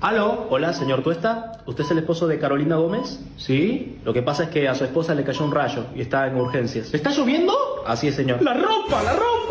¿Aló? Hola, señor Tuesta. ¿Usted es el esposo de Carolina Gómez? Sí. Lo que pasa es que a su esposa le cayó un rayo y está en urgencias. ¿Está lloviendo? Así es, señor. La ropa, la ropa.